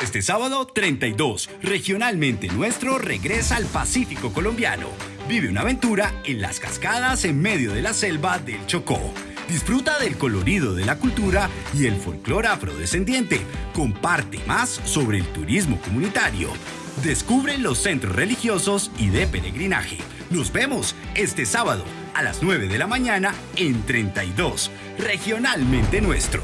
Este sábado 32, regionalmente nuestro regresa al Pacífico colombiano. Vive una aventura en las cascadas en medio de la selva del Chocó. Disfruta del colorido de la cultura y el folclore afrodescendiente. Comparte más sobre el turismo comunitario. Descubre los centros religiosos y de peregrinaje. Nos vemos este sábado a las 9 de la mañana en 32, regionalmente nuestro.